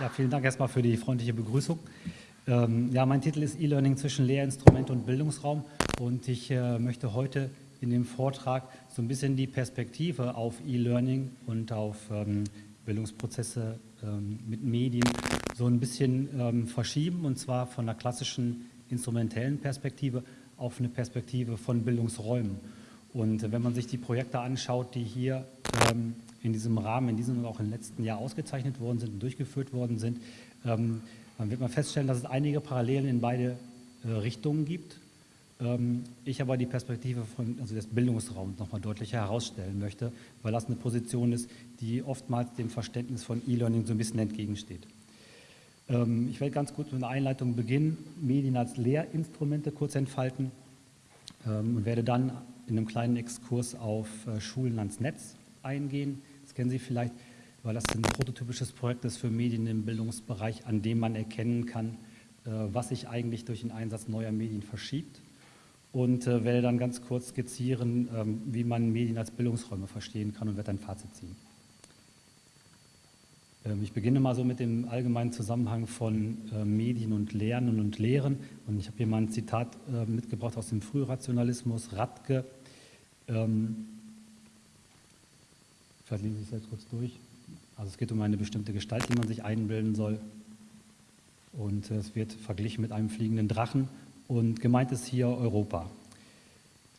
Ja, vielen Dank erstmal für die freundliche Begrüßung. Ähm, ja, mein Titel ist E-Learning zwischen Lehrinstrument und Bildungsraum und ich äh, möchte heute in dem Vortrag so ein bisschen die Perspektive auf E-Learning und auf ähm, Bildungsprozesse ähm, mit Medien so ein bisschen ähm, verschieben und zwar von einer klassischen instrumentellen Perspektive auf eine Perspektive von Bildungsräumen. Und wenn man sich die Projekte anschaut, die hier ähm, in diesem Rahmen, in diesem und auch im letzten Jahr ausgezeichnet worden sind und durchgeführt worden sind, ähm, dann wird man feststellen, dass es einige Parallelen in beide äh, Richtungen gibt. Ähm, ich aber die Perspektive von, also des Bildungsraums nochmal deutlicher herausstellen möchte, weil das eine Position ist, die oftmals dem Verständnis von E-Learning so ein bisschen entgegensteht. Ähm, ich werde ganz kurz mit einer Einleitung beginnen, Medien als Lehrinstrumente kurz entfalten ähm, und werde dann in einem kleinen Exkurs auf äh, Schulen ans Netz eingehen. Das kennen Sie vielleicht, weil das ein prototypisches Projekt ist für Medien im Bildungsbereich, an dem man erkennen kann, äh, was sich eigentlich durch den Einsatz neuer Medien verschiebt und äh, werde dann ganz kurz skizzieren, ähm, wie man Medien als Bildungsräume verstehen kann und werde ein Fazit ziehen. Ähm, ich beginne mal so mit dem allgemeinen Zusammenhang von äh, Medien und Lernen und Lehren. Und ich habe hier mal ein Zitat mitgebracht aus dem Frührationalismus, Radke. Ähm, Vielleicht lese ich es jetzt kurz durch. Also es geht um eine bestimmte Gestalt, die man sich einbilden soll. Und es wird verglichen mit einem fliegenden Drachen. Und gemeint ist hier Europa.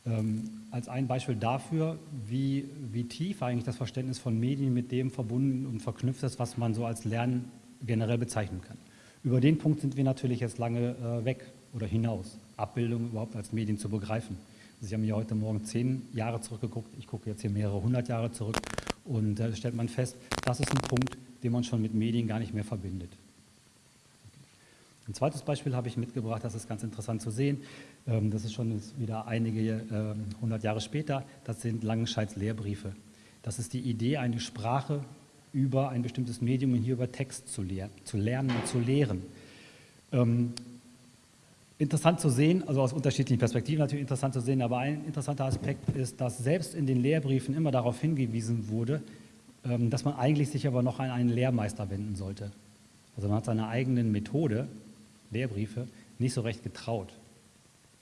Ähm, als ein Beispiel dafür, wie, wie tief eigentlich das Verständnis von Medien mit dem verbunden und verknüpft ist, was man so als Lernen generell bezeichnen kann. Über den Punkt sind wir natürlich jetzt lange äh, weg oder hinaus, Abbildung überhaupt als Medien zu begreifen. Sie haben hier heute Morgen zehn Jahre zurückgeguckt, ich gucke jetzt hier mehrere hundert Jahre zurück und da stellt man fest, das ist ein Punkt, den man schon mit Medien gar nicht mehr verbindet. Ein zweites Beispiel habe ich mitgebracht, das ist ganz interessant zu sehen. Ähm, das ist schon wieder einige ähm, hundert Jahre später. Das sind Langenscheids Lehrbriefe. Das ist die Idee, eine Sprache über ein bestimmtes Medium und hier über Text zu, lernen und zu lehren. Interessant zu sehen, also aus unterschiedlichen Perspektiven natürlich interessant zu sehen, aber ein interessanter Aspekt ist, dass selbst in den Lehrbriefen immer darauf hingewiesen wurde, ähm, dass man eigentlich sich aber noch an einen Lehrmeister wenden sollte. Also man hat seine eigenen Methode, Lehrbriefe, nicht so recht getraut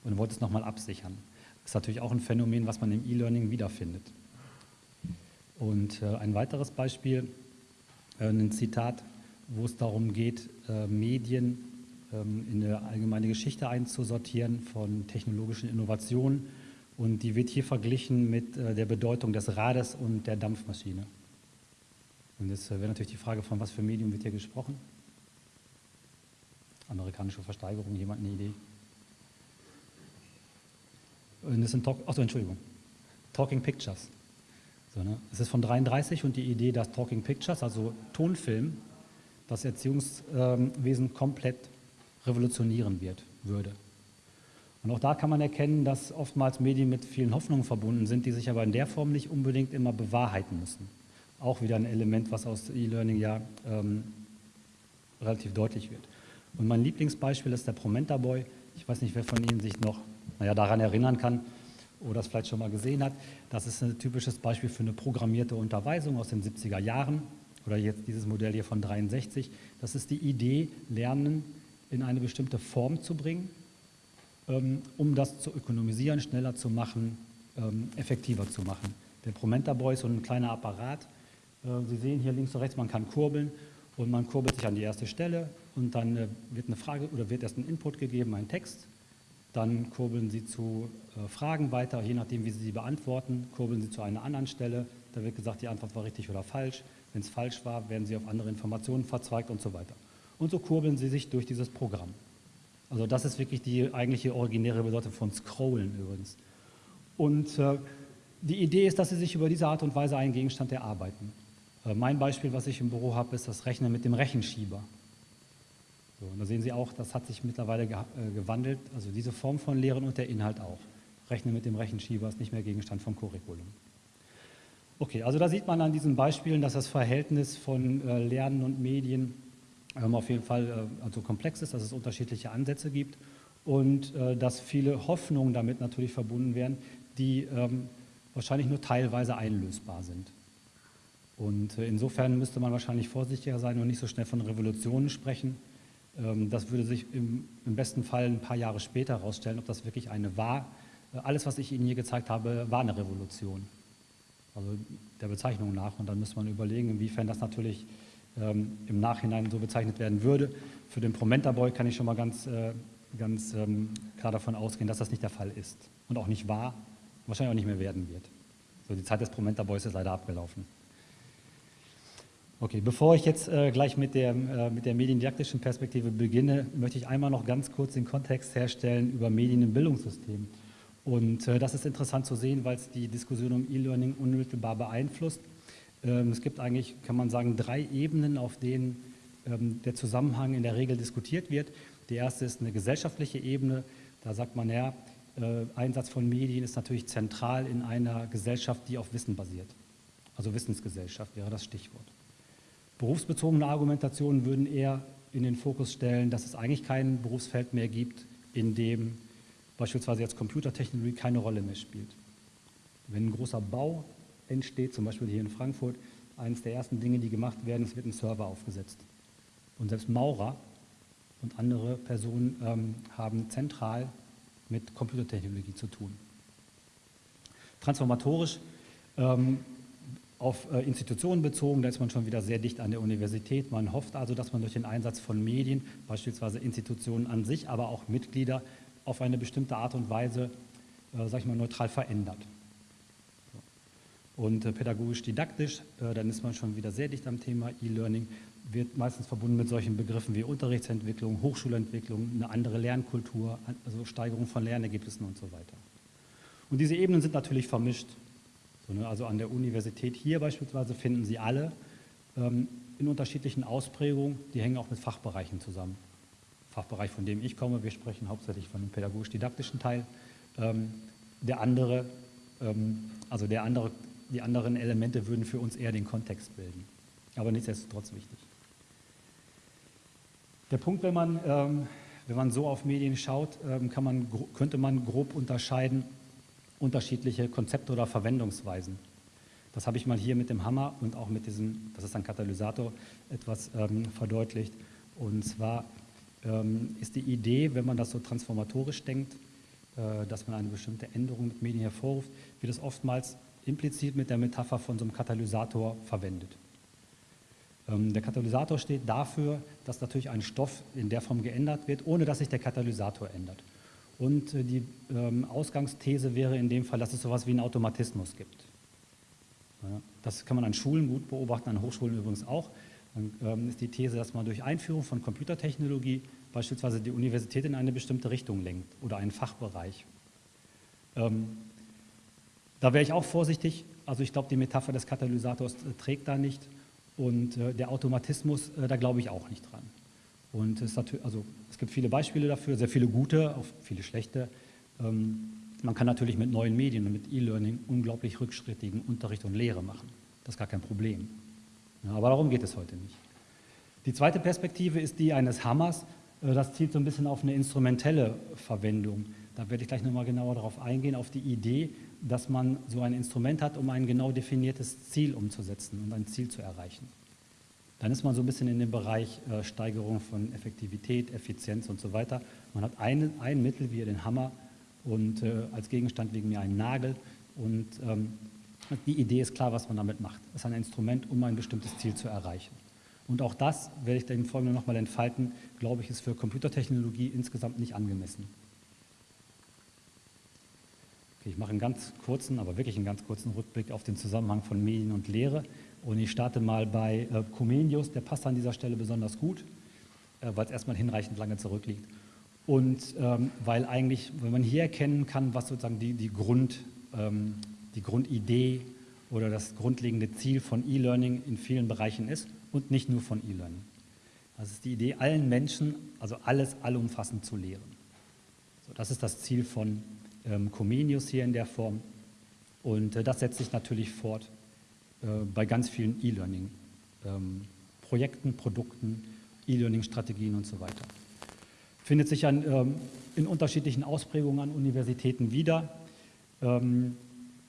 und wollte es nochmal absichern. Das ist natürlich auch ein Phänomen, was man im E-Learning wiederfindet. Und äh, ein weiteres Beispiel, äh, ein Zitat, wo es darum geht, äh, Medien in eine allgemeine Geschichte einzusortieren von technologischen Innovationen. Und die wird hier verglichen mit äh, der Bedeutung des Rades und der Dampfmaschine. Und jetzt äh, wäre natürlich die Frage, von was für Medium wird hier gesprochen? Amerikanische Versteigerung, jemand eine Idee? Und das sind, Talk achso, Entschuldigung, Talking Pictures. So, ne? Es ist von 33 und die Idee, dass Talking Pictures, also Tonfilm, das Erziehungswesen komplett revolutionieren wird, würde. Und auch da kann man erkennen, dass oftmals Medien mit vielen Hoffnungen verbunden sind, die sich aber in der Form nicht unbedingt immer bewahrheiten müssen. Auch wieder ein Element, was aus E-Learning ja ähm, relativ deutlich wird. Und mein Lieblingsbeispiel ist der Promenta Boy. Ich weiß nicht, wer von Ihnen sich noch naja, daran erinnern kann oder es vielleicht schon mal gesehen hat. Das ist ein typisches Beispiel für eine programmierte Unterweisung aus den 70er Jahren oder jetzt dieses Modell hier von 63. Das ist die Idee, Lernen in eine bestimmte Form zu bringen, ähm, um das zu ökonomisieren, schneller zu machen, ähm, effektiver zu machen. Der Promenta Boy ist so ein kleiner Apparat. Äh, Sie sehen hier links und rechts, man kann kurbeln und man kurbelt sich an die erste Stelle und dann äh, wird eine Frage oder wird erst ein Input gegeben, ein Text. Dann kurbeln Sie zu äh, Fragen weiter, je nachdem, wie Sie sie beantworten, kurbeln Sie zu einer anderen Stelle. Da wird gesagt, die Antwort war richtig oder falsch. Wenn es falsch war, werden Sie auf andere Informationen verzweigt und so weiter und so kurbeln sie sich durch dieses Programm. Also das ist wirklich die eigentliche originäre Bedeutung von Scrollen übrigens. Und äh, die Idee ist, dass sie sich über diese Art und Weise einen Gegenstand erarbeiten. Äh, mein Beispiel, was ich im Büro habe, ist das Rechnen mit dem Rechenschieber. So, und da sehen Sie auch, das hat sich mittlerweile ge äh, gewandelt, also diese Form von Lehren und der Inhalt auch. Rechnen mit dem Rechenschieber ist nicht mehr Gegenstand vom Curriculum. Okay, also da sieht man an diesen Beispielen, dass das Verhältnis von äh, Lernen und Medien auf jeden Fall äh, also komplex ist, dass es unterschiedliche Ansätze gibt und äh, dass viele Hoffnungen damit natürlich verbunden werden, die ähm, wahrscheinlich nur teilweise einlösbar sind. Und äh, insofern müsste man wahrscheinlich vorsichtiger sein und nicht so schnell von Revolutionen sprechen. Ähm, das würde sich im, besten Fall ein paar Jahre später herausstellen, ob das wirklich eine war. Alles, was ich Ihnen hier gezeigt habe, war eine Revolution. Also der Bezeichnung nach. Und dann müsste man überlegen, inwiefern das natürlich ähm, im Nachhinein so bezeichnet werden würde. Für den Promenta Boy kann ich schon mal ganz, äh, ganz ähm, klar davon ausgehen, dass das nicht der Fall ist. Und auch nicht war, wahrscheinlich auch nicht mehr werden wird. So, die Zeit des Promenta Boys ist leider abgelaufen. Okay, bevor ich jetzt äh, gleich mit der, äh, mit der mediendidaktischen Perspektive beginne, möchte ich einmal noch ganz kurz den Kontext herstellen über Medien im Bildungssystem. Und äh, das ist interessant zu sehen, weil es die Diskussion um E-Learning unmittelbar beeinflusst. Ähm, es gibt eigentlich, kann man sagen, drei Ebenen, auf denen ähm, der Zusammenhang in der Regel diskutiert wird. Die erste ist eine gesellschaftliche Ebene. Da sagt man, ja, äh, Einsatz von Medien ist natürlich zentral in einer Gesellschaft, die auf Wissen basiert. Also Wissensgesellschaft wäre das Stichwort. Berufsbezogene Argumentationen würden eher in den Fokus stellen, dass es eigentlich kein Berufsfeld mehr gibt, in dem beispielsweise jetzt Computertechnologie keine Rolle mehr spielt. Wenn ein großer Bau entsteht, zum Beispiel hier in Frankfurt, eines der ersten Dinge, die gemacht werden, es wird ein Server aufgesetzt. Und selbst Maurer und andere Personen ähm, haben zentral mit Computertechnologie zu tun. Transformatorisch ähm, auf äh, Institutionen bezogen, da ist man schon wieder sehr dicht an der Universität. Man hofft also, dass man durch den Einsatz von Medien, beispielsweise Institutionen an sich, aber auch Mitglieder, auf eine bestimmte Art und Weise, äh, sag ich mal, neutral verändert. Und äh, pädagogisch-didaktisch, äh, dann ist man schon wieder sehr dicht am Thema E-Learning, wird meistens verbunden mit solchen Begriffen wie Unterrichtsentwicklung, Hochschulentwicklung, eine andere Lernkultur, also Steigerung von Lernergebnissen und so weiter. Und diese Ebenen sind natürlich vermischt. Ne? Also an der Universität hier beispielsweise finden Sie alle ähm, in unterschiedlichen Ausprägungen, die hängen auch mit Fachbereichen zusammen. Fachbereich, von dem ich komme, wir sprechen hauptsächlich von dem pädagogisch-didaktischen Teil. Ähm, der andere, ähm, also der andere, die anderen Elemente würden für uns eher den Kontext bilden. Aber nichtsdestotrotz wichtig. Der Punkt, wenn man, ähm, wenn man so auf Medien schaut, ähm, man, könnte man grob unterscheiden unterschiedliche Konzepte oder Verwendungsweisen. Das habe ich mal hier mit dem Hammer und auch mit diesem, das ist ein Katalysator, etwas ähm, verdeutlicht. Und zwar ähm, ist die Idee, wenn man das so transformatorisch denkt, äh, dass man eine bestimmte Änderung mit Medien hervorruft, wird es oftmals implizit mit der Metapher von so einem Katalysator verwendet. Ähm, der Katalysator steht dafür, dass natürlich ein Stoff in der Form geändert wird, ohne dass sich der Katalysator ändert. Und äh, die ähm, Ausgangsthese wäre in dem Fall, dass es so etwas wie einen Automatismus gibt. Das kann man an Schulen gut beobachten, an Hochschulen übrigens auch. Dann ähm, ist die These, dass man durch Einführung von Computertechnologie beispielsweise die Universität in eine bestimmte Richtung lenkt oder einen Fachbereich. Da wäre ich auch vorsichtig. Also ich glaube, die Metapher des Katalysators äh, trägt da nicht und äh, der Automatismus, da glaube ich auch nicht dran. Und es, also, es gibt viele Beispiele dafür, sehr viele gute, auch viele schlechte. Ähm, man kann natürlich mit neuen Medien und mit E-Learning unglaublich rückschrittigen Unterricht und Lehre machen. Das ist gar kein Problem. Aber darum geht es heute nicht. Die zweite Perspektive ist die eines Hammers. Äh, das zielt so ein bisschen auf eine instrumentelle Verwendung. Da werde ich gleich nochmal genauer darauf eingehen, auf die Idee, dass man so ein Instrument hat, um ein genau definiertes Ziel umzusetzen und ein Ziel zu erreichen. Dann ist man so ein bisschen in dem Bereich äh, Steigerung von Effektivität, Effizienz und so weiter. Man hat ein, ein Mittel, wie den Hammer, und äh, als Gegenstand wegen mir einen Nagel. Und ähm, die Idee ist klar, was man damit macht. Es ist ein Instrument, um ein bestimmtes Ziel zu erreichen. Und auch das, werde ich dann im Folgenden nochmal entfalten, glaube ich, ist für Computertechnologie insgesamt nicht angemessen. Ich mache einen ganz kurzen, aber wirklich einen ganz kurzen Rückblick auf den Zusammenhang von Medien und Lehre. Und ich starte mal bei äh, Comenius, der passt an dieser Stelle besonders gut, äh, weil es erstmal hinreichend lange zurückliegt. Und ähm, weil eigentlich, wenn man hier erkennen kann, was sozusagen die, die, Grund, ähm, die Grundidee oder das grundlegende Ziel von E-Learning in vielen Bereichen ist und nicht nur von E-Learning. Das ist die Idee, allen Menschen, also alles allumfassend zu lehren. So, das ist das Ziel von ähm, Comenius hier in der Form. Und äh, das setzt sich natürlich fort äh, bei ganz vielen E-Learning-Projekten, ähm, Produkten, E-Learning-Strategien und so weiter. Findet sich an, ähm, in unterschiedlichen Ausprägungen an Universitäten wieder.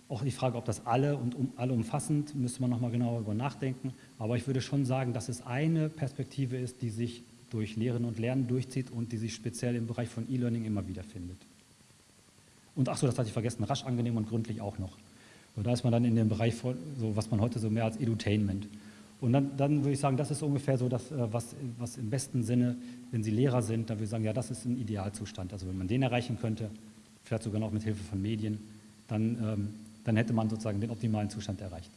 Auch die Frage, ob das alle und um, alle umfassend, müsste man nochmal genauer darüber nachdenken. Aber ich würde schon sagen, dass es eine Perspektive ist, die sich durch Lehren und Lernen durchzieht und die sich speziell im Bereich von E-Learning immer wieder findet. Und ach so, das hatte ich vergessen, rasch, angenehm und gründlich auch noch. So, da ist man dann in dem Bereich, von, so, was man heute so mehr als Edutainment. Und dann, dann würde ich sagen, das ist ungefähr so das, äh, was, was im besten Sinne, wenn Sie Lehrer sind, da würde ich sagen, ja, das ist ein Idealzustand. Also wenn man den erreichen könnte, vielleicht sogar noch mit Hilfe von Medien, dann, ähm, dann hätte man sozusagen den optimalen Zustand erreicht.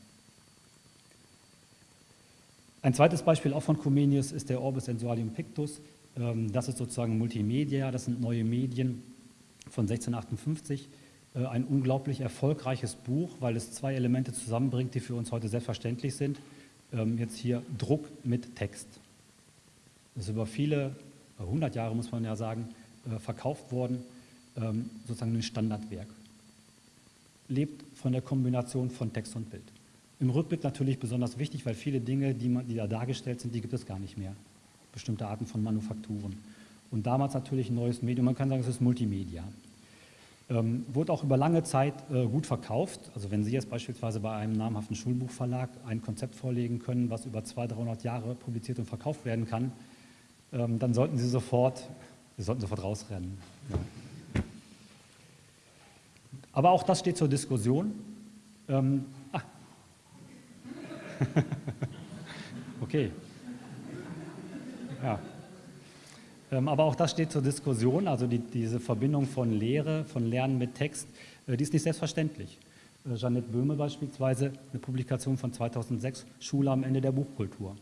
Ein zweites Beispiel auch von Comenius ist der Orbis Sensualium Pictus. Ähm, das ist sozusagen Multimedia, das sind neue Medien von 1658. Äh, ein unglaublich erfolgreiches Buch, weil es zwei Elemente zusammenbringt, die für uns heute selbstverständlich sind. Ähm, jetzt hier Druck mit Text. Das ist über viele, 100 Jahre muss man ja sagen, äh, verkauft worden, ähm, sozusagen ein Standardwerk. Lebt von der Kombination von Text und Bild. Im Rückblick natürlich besonders wichtig, weil viele Dinge, die, man, die da dargestellt sind, die gibt es gar nicht mehr. Bestimmte Arten von Manufakturen. Und damals natürlich ein neues Medium, man kann sagen, es ist Multimedia. Ähm, wurde auch über lange Zeit äh, gut verkauft. Also wenn Sie jetzt beispielsweise bei einem namhaften Schulbuchverlag ein Konzept vorlegen können, was über 200, 300 Jahre publiziert und verkauft werden kann, ähm, dann sollten Sie sofort, Sie sollten sofort rausrennen. Ja. Aber auch das steht zur Diskussion. Ähm, okay. Ja. Ähm, aber auch das steht zur Diskussion, also die, diese Verbindung von Lehre, von Lernen mit Text, äh, die ist nicht selbstverständlich. Äh, Jeanette Böhme beispielsweise, eine Publikation von 2006, Schule am Ende der Buchkultur.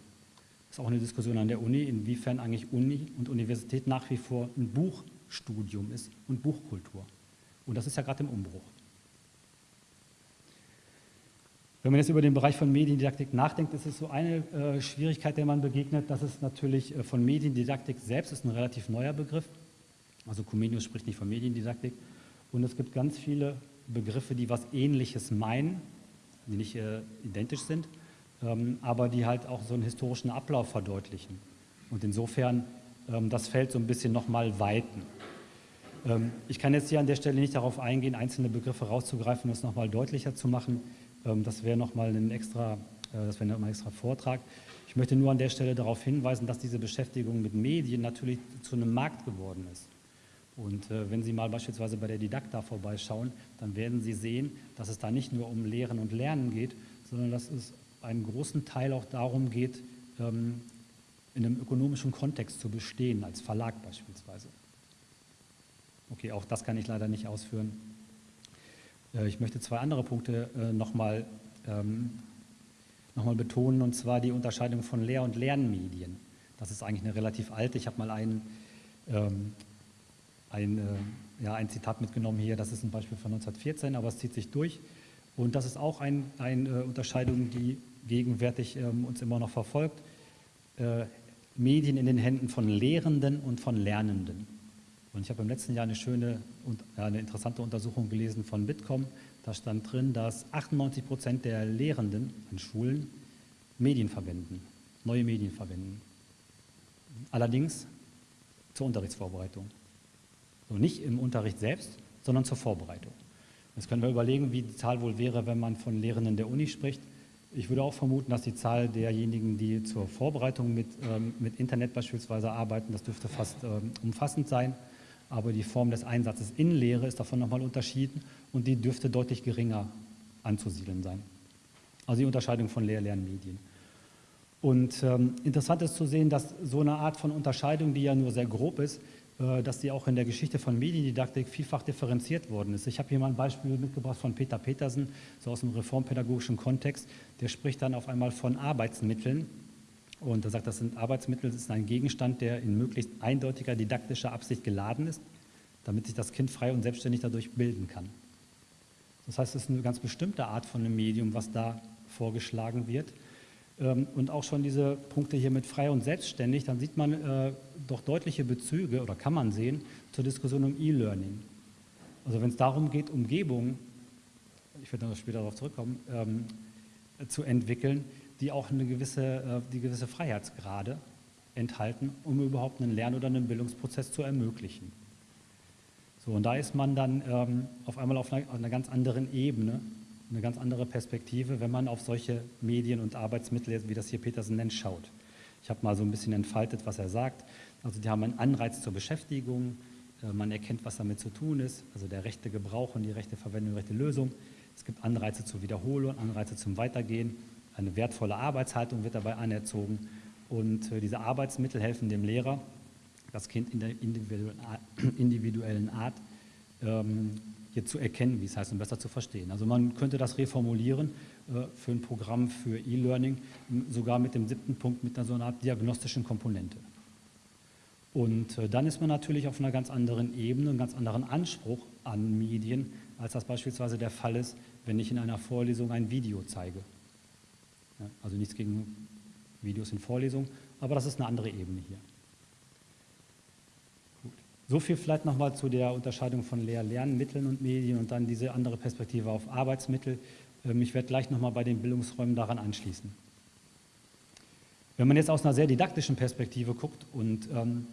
Das ist auch eine Diskussion an der Uni, inwiefern eigentlich Uni und Universität nach wie vor ein Buchstudium ist und Buchkultur. Und das ist ja gerade im Umbruch. Wenn man jetzt über den Bereich von Mediendidaktik nachdenkt, ist es so eine äh, Schwierigkeit, der man begegnet, dass es natürlich äh, von Mediendidaktik selbst ist ein relativ neuer Begriff. Also Comenius spricht nicht von Mediendidaktik. Und es gibt ganz viele Begriffe, die was Ähnliches meinen, die nicht äh, identisch sind, ähm, aber die halt auch so einen historischen Ablauf verdeutlichen. Und insofern ähm, das Feld so ein bisschen nochmal weiten. Ähm, ich kann jetzt hier an der Stelle nicht darauf eingehen, einzelne Begriffe rauszugreifen und es nochmal deutlicher zu machen. Ähm, das wäre nochmal ein extra, äh, das ein extra Vortrag. Ich möchte nur an der Stelle darauf hinweisen, dass diese Beschäftigung mit Medien natürlich zu einem Markt geworden ist. Und äh, wenn Sie mal beispielsweise bei der Didakta vorbeischauen, dann werden Sie sehen, dass es da nicht nur um Lehren und Lernen geht, sondern dass es einen großen Teil auch darum geht, ähm, in einem ökonomischen Kontext zu bestehen, als Verlag beispielsweise. Okay, auch das kann ich leider nicht ausführen. Äh, ich möchte zwei andere Punkte äh, nochmal ähm, noch betonen, und zwar die Unterscheidung von Lehr- und Lernmedien. Das ist eigentlich eine relativ alte. Ich habe mal ein, ähm, ein, äh, ja, ein Zitat mitgenommen hier, das ist ein Beispiel von 1914, aber es zieht sich durch. Und das ist auch ein, eine Unterscheidung, die gegenwärtig ähm, uns immer noch verfolgt. Medien in den Händen von Lehrenden und von Lernenden. Und ich habe im letzten Jahr eine schöne und eine interessante Untersuchung gelesen von Bitkom. Da stand drin, dass 98 Prozent der Lehrenden an Schulen Medien verwenden, neue Medien verwenden. Allerdings zur Unterrichtsvorbereitung. So nicht im Unterricht selbst, sondern zur Vorbereitung. Jetzt können wir überlegen, wie die Zahl wohl wäre, wenn man von Lehrenden der Uni spricht. Ich würde auch vermuten, dass die Zahl derjenigen, die zur Vorbereitung mit, ähm, mit Internet beispielsweise arbeiten, das dürfte fast ähm, umfassend sein aber die Form des Einsatzes in Lehre ist davon nochmal unterschieden und die dürfte deutlich geringer anzusiedeln sein. Also die Unterscheidung von Lehr-Lernmedien. Und ähm, interessant ist zu sehen, dass so eine Art von Unterscheidung, die ja nur sehr grob ist, äh, dass die auch in der Geschichte von Mediendidaktik vielfach differenziert worden ist. Ich habe hier mal ein Beispiel mitgebracht von Peter Petersen, so aus dem reformpädagogischen Kontext. Der spricht dann auf einmal von Arbeitsmitteln und er sagt, das sind Arbeitsmittel, das ist ein Gegenstand, der in möglichst eindeutiger didaktischer Absicht geladen ist, damit sich das Kind frei und selbstständig dadurch bilden kann. Das heißt, es ist eine ganz bestimmte Art von einem Medium, was da vorgeschlagen wird. Ähm, und auch schon diese Punkte hier mit frei und selbstständig, dann sieht man äh, doch deutliche Bezüge, oder kann man sehen, zur Diskussion um E-Learning. Also wenn es darum geht, Umgebungen, ich werde noch später darauf zurückkommen, ähm, zu entwickeln, die auch eine gewisse, äh, die gewisse Freiheitsgrade enthalten, um überhaupt einen Lern- oder einen Bildungsprozess zu ermöglichen. So, und da ist man dann ähm, auf einmal auf einer, auf einer, ganz anderen Ebene, eine ganz andere Perspektive, wenn man auf solche Medien und Arbeitsmittel, wie das hier Petersen nennt, schaut. Ich habe mal so ein bisschen entfaltet, was er sagt. Also die haben einen Anreiz zur Beschäftigung, äh, man erkennt, was damit zu tun ist, also der rechte Gebrauch und die rechte Verwendung, die rechte Lösung. Es gibt Anreize zur Wiederholung, Anreize zum Weitergehen. Eine wertvolle Arbeitshaltung wird dabei anerzogen. Und äh, diese Arbeitsmittel helfen dem Lehrer, das Kind in der individuellen Art ähm, hier zu erkennen, wie es heißt, und besser zu verstehen. Also man könnte das reformulieren äh, für ein Programm für E-Learning, sogar mit dem siebten Punkt mit einer so einer Art diagnostischen Komponente. Und äh, dann ist man natürlich auf einer ganz anderen Ebene, einem ganz anderen Anspruch an Medien, als das beispielsweise der Fall ist, wenn ich in einer Vorlesung ein Video zeige. Also nichts gegen Videos in Vorlesungen, aber das ist eine andere Ebene hier. Gut. So viel vielleicht nochmal zu der Unterscheidung von Lehr-Lernmitteln und Medien und dann diese andere Perspektive auf Arbeitsmittel. Ähm, ich werde gleich nochmal bei den Bildungsräumen daran anschließen. Wenn man jetzt aus einer sehr didaktischen Perspektive guckt und ähm,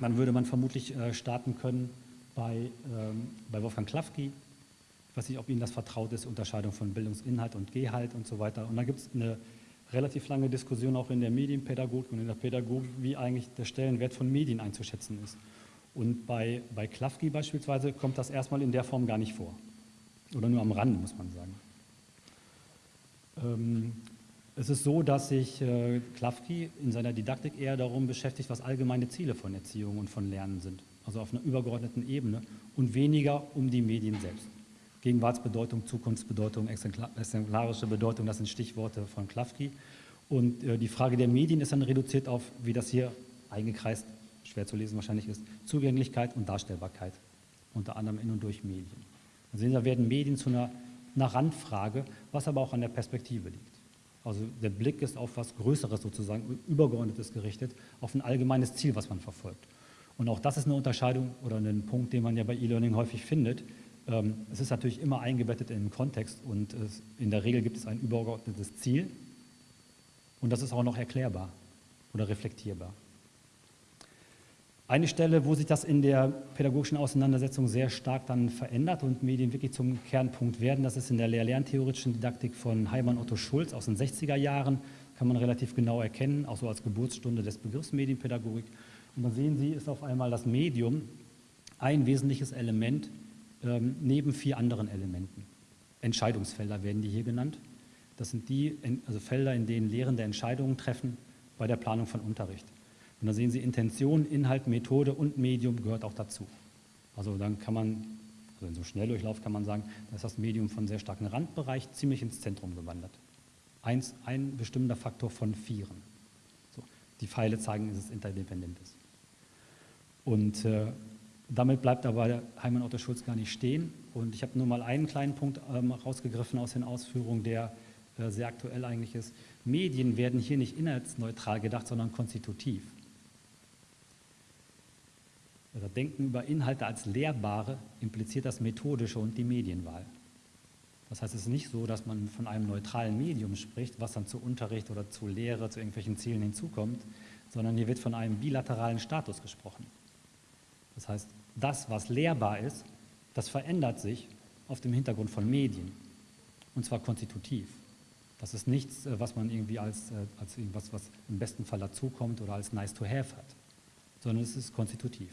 dann würde man vermutlich äh, starten können bei, ähm, bei Wolfgang Klafki. Weiß nicht, ob Ihnen das vertraut ist, Unterscheidung von Bildungsinhalt und Gehalt und so weiter. Und da gibt es eine relativ lange Diskussion auch in der Medienpädagogik und in der Pädagogik, wie eigentlich der Stellenwert von Medien einzuschätzen ist. Und bei, bei Klafki beispielsweise kommt das erstmal in der Form gar nicht vor. Oder nur am Rande, muss man sagen. Ähm, es ist so, dass sich äh, Klafki in seiner Didaktik eher darum beschäftigt, was allgemeine Ziele von Erziehung und von Lernen sind, also auf einer übergeordneten Ebene und weniger um die Medien selbst. Gegenwartsbedeutung, Zukunftsbedeutung, exemplarische Bedeutung, das sind Stichworte von Klafki. Und äh, die Frage der Medien ist dann reduziert auf, wie das hier eingekreist, schwer zu lesen wahrscheinlich ist, Zugänglichkeit und Darstellbarkeit, unter anderem in und durch Medien. Also da werden Medien zu einer, einer Randfrage, was aber auch an der Perspektive liegt. Also der Blick ist auf was Größeres sozusagen, Übergeordnetes gerichtet, auf ein allgemeines Ziel, was man verfolgt. Und auch das ist eine Unterscheidung oder ein Punkt, den man ja bei E-Learning häufig findet. Ähm, es ist natürlich immer eingebettet in den Kontext und in der Regel gibt es ein übergeordnetes Ziel und das ist auch noch erklärbar oder reflektierbar. Eine Stelle, wo sich das in der pädagogischen Auseinandersetzung sehr stark dann verändert und Medien wirklich zum Kernpunkt werden, das ist in der Lehr-Lerntheoretischen Didaktik von Heimann Otto Schulz aus den 60er Jahren, kann man relativ genau erkennen, auch so als Geburtsstunde des Begriffs Medienpädagogik. Und da sehen Sie, ist auf einmal das Medium ein wesentliches Element ähm, neben vier anderen Elementen. Entscheidungsfelder werden die hier genannt. Das sind die also Felder, in denen Lehrende Entscheidungen treffen bei der Planung von Unterricht. Und da sehen Sie, Intention, Inhalt, Methode und Medium gehört auch dazu. Also dann kann man, also in so einem Schnelldurchlauf kann man sagen, da ist das Medium von sehr starken Randbereich ziemlich ins Zentrum gewandert. Eins, ein bestimmender Faktor von vieren. So, die Pfeile zeigen, dass es interdependent ist. Und äh, damit bleibt aber Heimann Otto Schulz gar nicht stehen. Und ich habe nur mal einen kleinen Punkt ähm, rausgegriffen aus den Ausführungen, der äh, sehr aktuell eigentlich ist. Medien werden hier nicht inhaltsneutral gedacht, sondern konstitutiv oder Denken über Inhalte als lehrbare impliziert das Methodische und die Medienwahl. Das heißt, es ist nicht so, dass man von einem neutralen Medium spricht, was dann zu Unterricht oder zu Lehre, zu irgendwelchen Zielen hinzukommt, sondern hier wird von einem bilateralen Status gesprochen. Das heißt, das, was lehrbar ist, das verändert sich auf dem Hintergrund von Medien, und zwar konstitutiv. Das ist nichts, äh, was man irgendwie als, äh, als irgendwas, was im besten Fall dazukommt oder als nice to have hat, sondern es ist konstitutiv.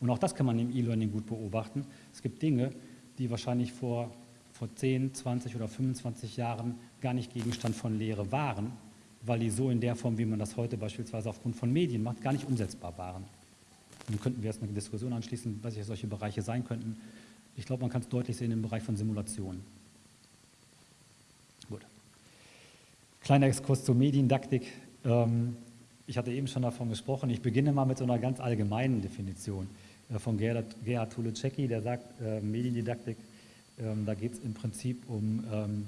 Und auch das kann man im E-Learning gut beobachten. Es gibt Dinge, die wahrscheinlich vor, vor 10, 20 oder 25 Jahren gar nicht Gegenstand von Lehre waren, weil die so in der Form, wie man das heute beispielsweise aufgrund von Medien macht, gar nicht umsetzbar waren. Dann könnten wir jetzt eine Diskussion anschließen, was solche Bereiche sein könnten. Ich glaube, man kann es deutlich sehen im Bereich von Simulationen. Gut. Kleiner Exkurs zur Mediendidaktik. Ähm, ich hatte eben schon davon gesprochen. Ich beginne mal mit so einer ganz allgemeinen Definition. Äh, von Gerhard, Gerhard Tuleceki, der sagt, äh, Mediendidaktik, ähm, da geht es im Prinzip um, ähm,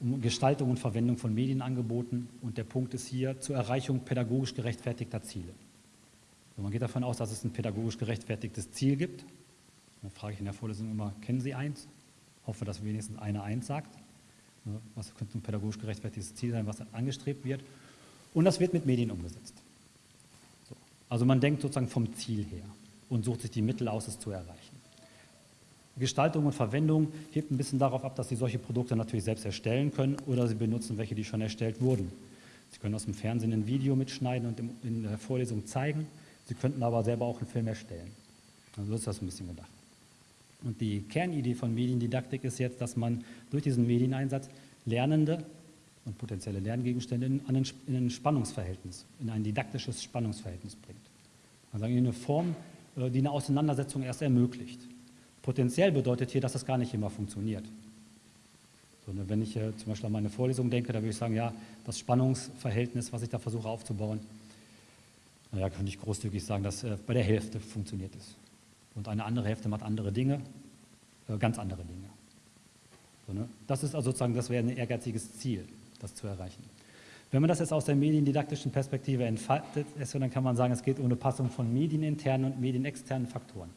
um Gestaltung und Verwendung von Medienangeboten und der Punkt ist hier zur Erreichung pädagogisch gerechtfertigter Ziele. Also man geht davon aus, dass es ein pädagogisch gerechtfertigtes Ziel gibt. Dann frage ich in der Vorlesung immer, kennen Sie eins? Hoffe, dass wenigstens einer eins sagt. Was könnte ein pädagogisch gerechtfertigtes Ziel sein, was angestrebt wird? Und das wird mit Medien umgesetzt. So. Also man denkt sozusagen vom Ziel her und sucht sich die Mittel aus, es zu erreichen. Gestaltung und Verwendung hebt ein bisschen darauf ab, dass Sie solche Produkte natürlich selbst erstellen können oder Sie benutzen welche, die schon erstellt wurden. Sie können aus dem Fernsehen ein Video mitschneiden und in der Vorlesung zeigen. Sie könnten aber selber auch einen Film erstellen. Also so ist das ein bisschen gedacht. Und die Kernidee von Mediendidaktik ist jetzt, dass man durch diesen Medieneinsatz Lernende und potenzielle Lerngegenstände in, ein Spannungsverhältnis, in ein didaktisches Spannungsverhältnis bringt. Also in eine Form, äh, die eine Auseinandersetzung erst ermöglicht. Potenziell bedeutet hier, dass das gar nicht immer funktioniert. So, ne, wenn ich zum Beispiel an meine Vorlesung denke, da würde ich sagen, ja, das Spannungsverhältnis, was ich da versuche aufzubauen, naja, könnte ich großzügig sagen, dass äh, bei der Hälfte funktioniert es. Und eine andere Hälfte macht andere Dinge, äh, ganz andere Dinge. So, ne? Das ist also sozusagen, das wäre ein ehrgeiziges Ziel, das zu erreichen. Wenn man das jetzt aus der mediendidaktischen Perspektive entfaltet, dann kann man sagen, es geht um eine Passung von medieninternen und medienexternen Faktoren.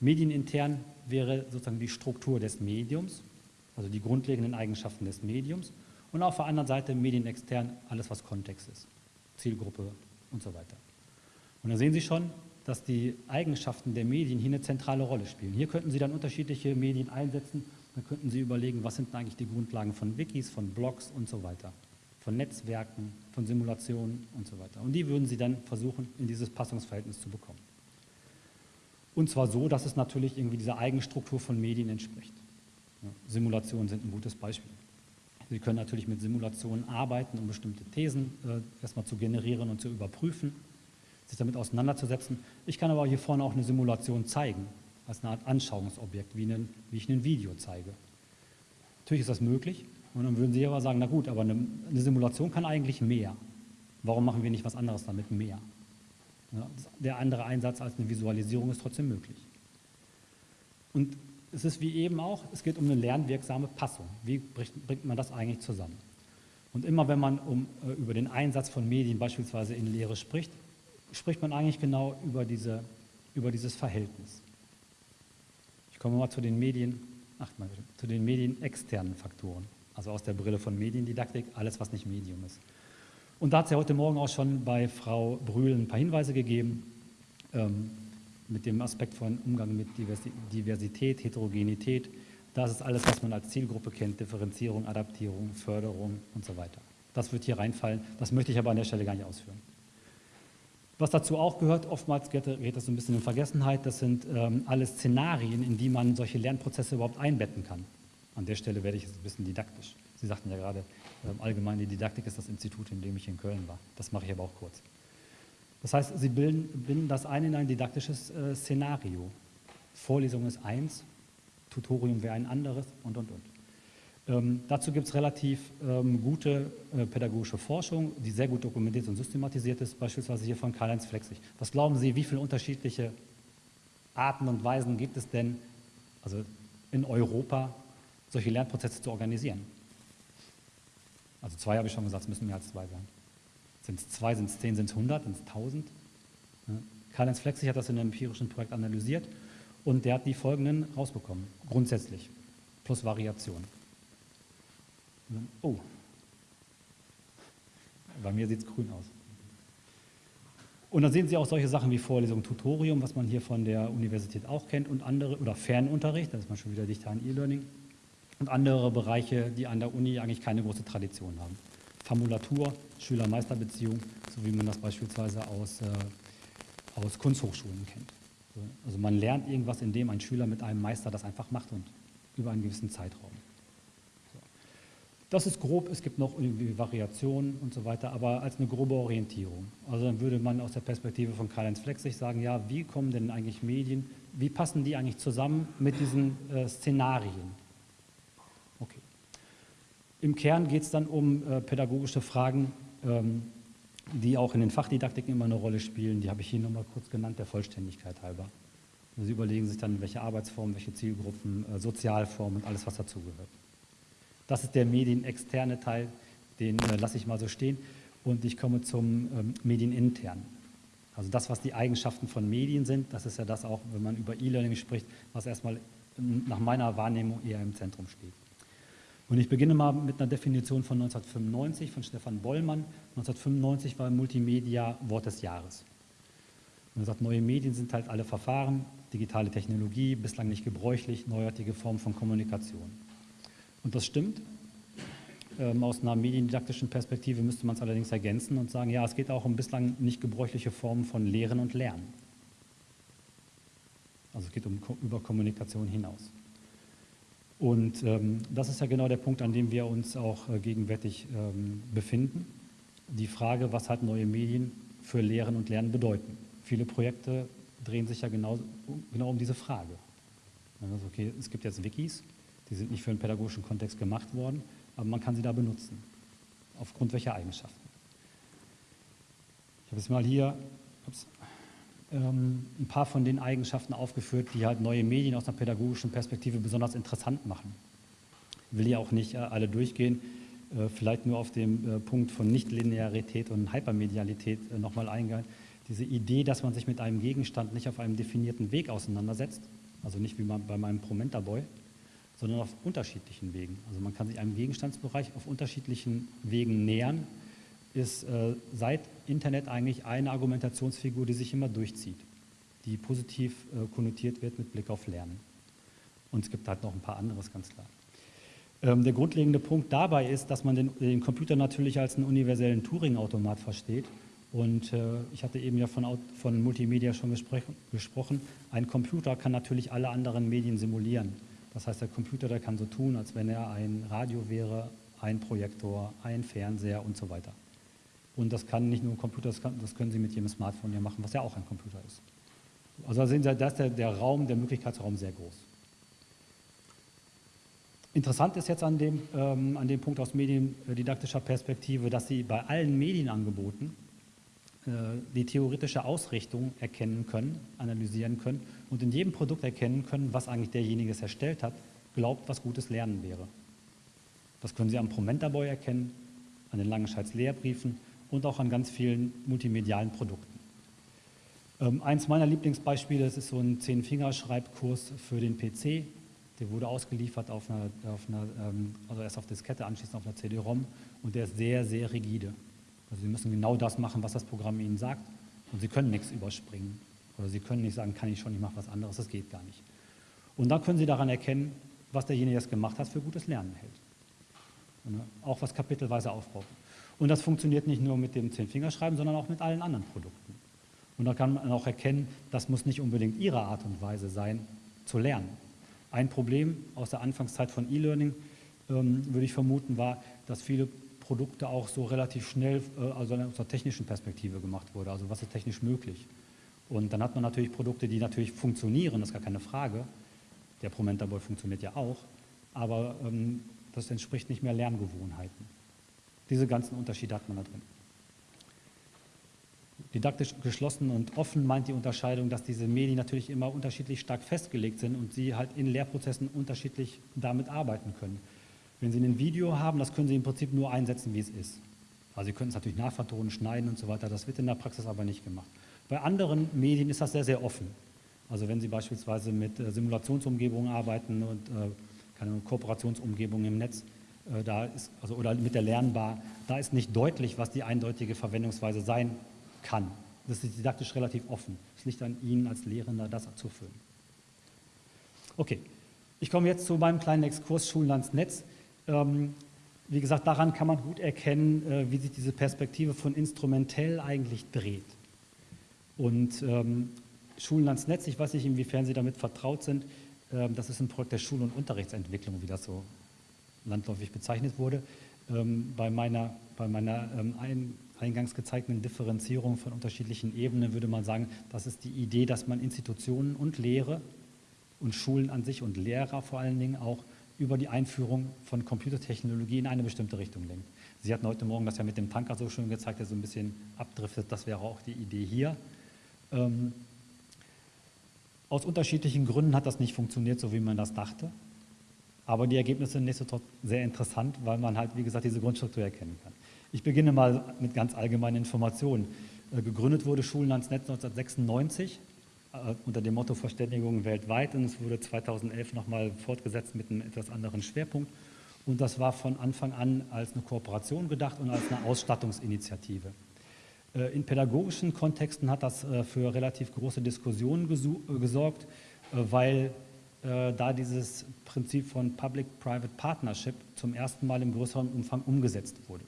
Medienintern wäre sozusagen die Struktur des Mediums, also die grundlegenden Eigenschaften des Mediums und auf der anderen Seite medienextern alles, was Kontext ist, Zielgruppe und so weiter. Und da sehen Sie schon, dass die Eigenschaften der Medien hier eine zentrale Rolle spielen. Hier könnten Sie dann unterschiedliche Medien einsetzen, dann könnten Sie überlegen, was sind eigentlich die Grundlagen von Wikis, von Blogs und so weiter, von Netzwerken, von Simulationen und so weiter. Und die würden Sie dann versuchen, in dieses Passungsverhältnis zu bekommen. Und zwar so, dass es natürlich irgendwie dieser Eigenstruktur von Medien entspricht. Simulationen sind ein gutes Beispiel. Sie können natürlich mit Simulationen arbeiten, um bestimmte Thesen äh, erstmal zu generieren und zu überprüfen, sich damit auseinanderzusetzen. Ich kann aber hier vorne auch eine Simulation zeigen, als eine Art Anschauungsobjekt, wie, einen, wie ich ein Video zeige. Natürlich ist das möglich. Und dann würden Sie aber sagen, na gut, aber eine, eine Simulation kann eigentlich mehr. Warum machen wir nicht was anderes damit mehr? Ja, der andere Einsatz als eine Visualisierung ist trotzdem möglich. Und es ist wie eben auch, es geht um eine lernwirksame Passung. Wie bringt man das eigentlich zusammen? Und immer wenn man um, äh, über den Einsatz von Medien beispielsweise in Lehre spricht, spricht man eigentlich genau über, diese, über dieses Verhältnis. Ich komme mal zu den Medien, ach, mal, zu den medienexternen Faktoren, also aus der Brille von Mediendidaktik, alles was nicht Medium ist. Und da hat es ja heute Morgen auch schon bei Frau Brühl ein paar Hinweise gegeben. Ähm, mit dem Aspekt von Umgang mit Diversität, Heterogenität. Das ist alles, was man als Zielgruppe kennt, Differenzierung, Adaptierung, Förderung und so weiter. Das wird hier reinfallen, das möchte ich aber an der Stelle gar nicht ausführen. Was dazu auch gehört, oftmals geht, das so ein bisschen in Vergessenheit, das sind ähm, alle Szenarien, in die man solche Lernprozesse überhaupt einbetten kann. An der Stelle werde ich jetzt ein bisschen didaktisch. Sie sagten ja gerade, ähm, allgemeine Didaktik ist das Institut, in dem ich in Köln war. Das mache ich aber auch kurz. Das heißt, Sie bilden, binden das ein in ein didaktisches äh, Szenario. Vorlesung ist eins, Tutorium wäre ein anderes und, und, und. Ähm, dazu gibt es relativ ähm, gute äh, pädagogische Forschung, die sehr gut dokumentiert und systematisiert ist, beispielsweise hier von Karl-Heinz Flexig. Was glauben Sie, wie viele unterschiedliche Arten und Weisen gibt es denn, also in Europa, solche Lernprozesse zu organisieren? Also zwei habe ich schon gesagt, es müssen mehr als zwei sein. Sind es zwei, sind es zehn, sind es hundert, sind es tausend? Karl-Heinz Flexig hat das in einem empirischen Projekt analysiert und der hat die folgenden rausbekommen, grundsätzlich, plus Variation. Oh, bei mir sieht es grün aus. Und dann sehen Sie auch solche Sachen wie Vorlesung, Tutorium, was man hier von der Universität auch kennt und andere, oder Fernunterricht, da ist man schon wieder dichter an E-Learning, und andere Bereiche, die an der Uni eigentlich keine große Tradition haben. Formulatur, Schüler-Meister-Beziehung, so wie man das beispielsweise aus, äh, aus Kunsthochschulen kennt. Also man lernt irgendwas, indem ein Schüler mit einem Meister das einfach macht und über einen gewissen Zeitraum. Das ist grob, es gibt noch irgendwie Variationen und so weiter, aber als eine grobe Orientierung. Also dann würde man aus der Perspektive von Karl-Heinz Flexig sagen, ja, wie kommen denn eigentlich Medien, wie passen die eigentlich zusammen mit diesen äh, Szenarien? Im Kern geht es dann um äh, pädagogische Fragen, ähm, die auch in den Fachdidaktiken immer eine Rolle spielen. Die habe ich hier nochmal kurz genannt, der Vollständigkeit halber. Also Sie überlegen sich dann, welche Arbeitsformen, welche Zielgruppen, äh, Sozialformen und alles, was dazugehört. Das ist der medienexterne Teil, den äh, lasse ich mal so stehen. Und ich komme zum ähm, medieninternen. Also das, was die Eigenschaften von Medien sind, das ist ja das auch, wenn man über E-Learning spricht, was erstmal nach meiner Wahrnehmung eher im Zentrum steht. Und ich beginne mal mit einer Definition von 1995 von Stefan Bollmann. 1995 war Multimedia Wort des Jahres. Und er sagt, neue Medien sind halt alle Verfahren, digitale Technologie, bislang nicht gebräuchlich, neuartige Formen von Kommunikation. Und das stimmt. Ähm, aus einer mediendidaktischen Perspektive müsste man es allerdings ergänzen und sagen, ja, es geht auch um bislang nicht gebräuchliche Formen von Lehren und Lernen. Also es geht um über Kommunikation hinaus. Und ähm, das ist ja genau der Punkt, an dem wir uns auch äh, gegenwärtig ähm, befinden. Die Frage, was halt neue Medien für Lehren und Lernen bedeuten. Viele Projekte drehen sich ja genau, genau um diese Frage. Also okay, es gibt jetzt Wikis, die sind nicht für einen pädagogischen Kontext gemacht worden, aber man kann sie da benutzen. Aufgrund welcher Eigenschaften? Ich habe jetzt mal hier ups, ein paar von den Eigenschaften aufgeführt, die halt neue Medien aus einer pädagogischen Perspektive besonders interessant machen. Ich will hier auch nicht äh, alle durchgehen, äh, vielleicht nur auf den äh, Punkt von Nichtlinearität und Hypermedialität äh, nochmal eingehen. Diese Idee, dass man sich mit einem Gegenstand nicht auf einem definierten Weg auseinandersetzt, also nicht wie bei meinem Promenta-Boy, sondern auf unterschiedlichen Wegen. Also man kann sich einem Gegenstandsbereich auf unterschiedlichen Wegen nähern, ist seit Internet eigentlich eine Argumentationsfigur, die sich immer durchzieht, die positiv äh, konnotiert wird mit Blick auf Lernen. Und es gibt halt noch ein paar anderes, ganz klar. Ähm, der grundlegende Punkt dabei ist, dass man den, den Computer natürlich als einen universellen Turing-Automat versteht. Und äh, ich hatte eben ja von, von Multimedia schon gesprochen. Ein Computer kann natürlich alle anderen Medien simulieren. Das heißt, der Computer der kann so tun, als wenn er ein Radio wäre, ein Projektor, ein Fernseher und so weiter. Und das kann nicht nur ein Computer, das, kann, das können Sie mit jedem Smartphone ja machen, was ja auch ein Computer ist. Also da sehen Sie, da ist der, der Raum, der Möglichkeitsraum sehr groß. Interessant ist jetzt an dem, ähm, an dem Punkt aus mediendidaktischer Perspektive, dass Sie bei allen Medienangeboten äh, die theoretische Ausrichtung erkennen können, analysieren können und in jedem Produkt erkennen können, was eigentlich derjenige es erstellt hat, glaubt, was gutes Lernen wäre. Das können Sie am Promenta-Boy erkennen, an den Langenscheids Lehrbriefen und auch an ganz vielen multimedialen Produkten. Ähm, eins meiner Lieblingsbeispiele, das ist so ein Zehn-Finger-Schreibkurs für den PC. Der wurde ausgeliefert auf einer, auf einer ähm, also erst auf Diskette, anschließend auf einer CD-ROM und der ist sehr, sehr rigide. Also Sie müssen genau das machen, was das Programm Ihnen sagt und Sie können nichts überspringen. Oder Sie können nicht sagen, kann ich schon, ich mache was anderes, das geht gar nicht. Und dann können Sie daran erkennen, was derjenige, der es gemacht hat, für gutes Lernen hält. Ne, auch was kapitelweise aufbaut. Und das funktioniert nicht nur mit dem Zehn-Fingerschreiben, sondern auch mit allen anderen Produkten. Und da kann man auch erkennen, das muss nicht unbedingt Ihre Art und Weise sein, zu lernen. Ein Problem aus der Anfangszeit von E-Learning, ähm, würde ich vermuten, war, dass viele Produkte auch so relativ schnell, äh, also aus der technischen Perspektive gemacht wurde. Also was ist technisch möglich? Und dann hat man natürlich Produkte, die natürlich funktionieren, das ist gar keine Frage. Der Promenta Boy funktioniert ja auch, aber ähm, das entspricht nicht mehr Lerngewohnheiten. Diese ganzen Unterschiede hat man da drin. Didaktisch geschlossen und offen meint die Unterscheidung, dass diese Medien natürlich immer unterschiedlich stark festgelegt sind und sie halt in Lehrprozessen unterschiedlich damit arbeiten können. Wenn Sie ein Video haben, das können Sie im Prinzip nur einsetzen, wie es ist. Also Sie können es natürlich nachvertonen, schneiden und so weiter, das wird in der Praxis aber nicht gemacht. Bei anderen Medien ist das sehr, sehr offen. Also wenn Sie beispielsweise mit äh, Simulationsumgebungen arbeiten und äh, keine Kooperationsumgebung im Netz, da ist, also, oder mit der Lernbar, da ist nicht deutlich, was die eindeutige Verwendungsweise sein kann. Das ist didaktisch relativ offen. Es liegt an Ihnen als Lehrender, das zu füllen. Okay, ich komme jetzt zu meinem kleinen Exkurs Schulen ans Netz. Ähm, wie gesagt, daran kann man gut erkennen, äh, wie sich diese Perspektive von instrumentell eigentlich dreht. Und ähm, Schulen ans Netz, ich weiß nicht, inwiefern Sie damit vertraut sind, ähm, das ist ein Projekt der Schul- und Unterrichtsentwicklung, wie das so landläufig bezeichnet wurde. Ähm, bei meiner, bei meiner ähm, ein, eingangs gezeigten Differenzierung von unterschiedlichen Ebenen würde man sagen, das ist die Idee, dass man Institutionen und Lehre und Schulen an sich und Lehrer vor allen Dingen auch über die Einführung von Computertechnologie in eine bestimmte Richtung lenkt. Sie hatten heute Morgen das ja mit dem Tanker so schön gezeigt, der so ein bisschen abdriftet. Das wäre auch die Idee hier. Ähm, aus unterschiedlichen Gründen hat das nicht funktioniert, so wie man das dachte. Aber die Ergebnisse sind nichtsdestotrotz sehr interessant, weil man halt, wie gesagt, diese Grundstruktur erkennen kann. Ich beginne mal mit ganz allgemeinen Informationen. Äh, gegründet wurde Schulen ans Netz 1996 äh, unter dem Motto Verständigung weltweit und es wurde 2011 nochmal fortgesetzt mit einem etwas anderen Schwerpunkt. Und das war von Anfang an als eine Kooperation gedacht und als eine Ausstattungsinitiative. Äh, in pädagogischen Kontexten hat das für relativ große Diskussionen gesorgt, weil da dieses Prinzip von Public-Private Partnership zum ersten Mal im größeren Umfang umgesetzt wurde.